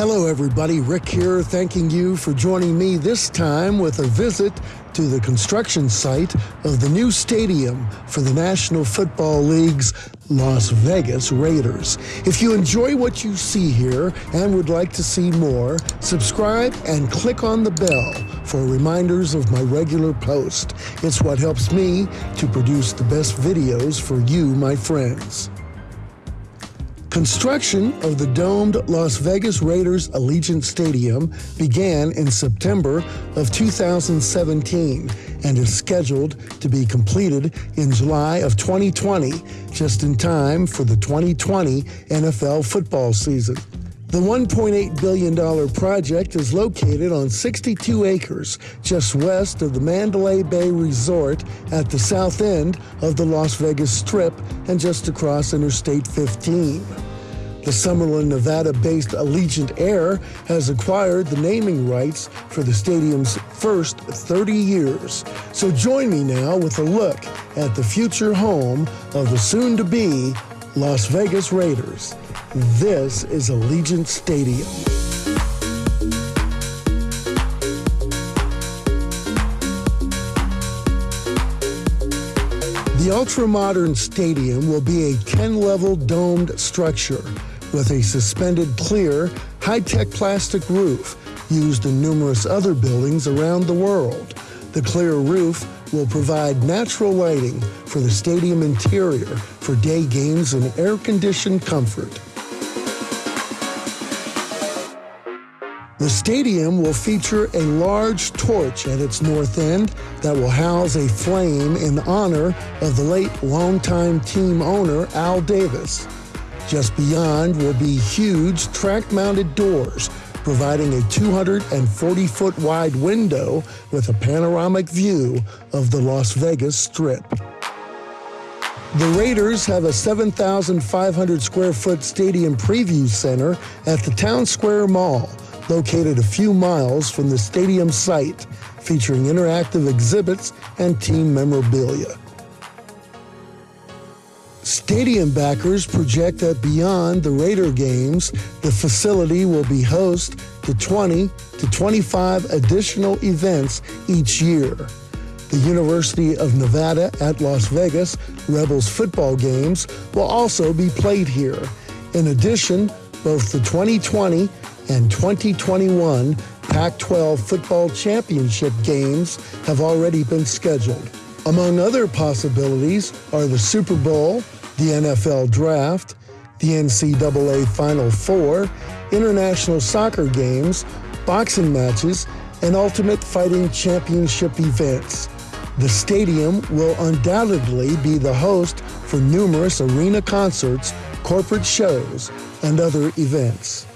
Hello, everybody. Rick here, thanking you for joining me this time with a visit to the construction site of the new stadium for the National Football League's Las Vegas Raiders. If you enjoy what you see here and would like to see more, subscribe and click on the bell for reminders of my regular post. It's what helps me to produce the best videos for you, my friends. Construction of the domed Las Vegas Raiders Allegiant Stadium began in September of 2017 and is scheduled to be completed in July of 2020, just in time for the 2020 NFL football season. The $1.8 billion project is located on 62 acres just west of the Mandalay Bay Resort at the south end of the Las Vegas Strip and just across Interstate 15. The Summerlin, Nevada-based Allegiant Air has acquired the naming rights for the stadium's first 30 years. So join me now with a look at the future home of the soon-to-be Las Vegas Raiders. This is Allegiant Stadium. The ultra-modern stadium will be a 10-level domed structure with a suspended clear, high-tech plastic roof used in numerous other buildings around the world. The clear roof will provide natural lighting for the stadium interior for day games and air-conditioned comfort. The stadium will feature a large torch at its north end that will house a flame in honor of the late longtime team owner Al Davis. Just beyond will be huge track-mounted doors providing a 240-foot wide window with a panoramic view of the Las Vegas Strip. The Raiders have a 7,500 square foot stadium preview center at the Town Square Mall, located a few miles from the stadium site, featuring interactive exhibits and team memorabilia. Stadium backers project that beyond the Raider games, the facility will be host to 20 to 25 additional events each year. The University of Nevada at Las Vegas Rebels football games will also be played here. In addition, both the 2020 and 2021 Pac-12 football championship games have already been scheduled. Among other possibilities are the Super Bowl, the NFL Draft, the NCAA Final Four, international soccer games, boxing matches, and Ultimate Fighting Championship events. The stadium will undoubtedly be the host for numerous arena concerts, corporate shows, and other events.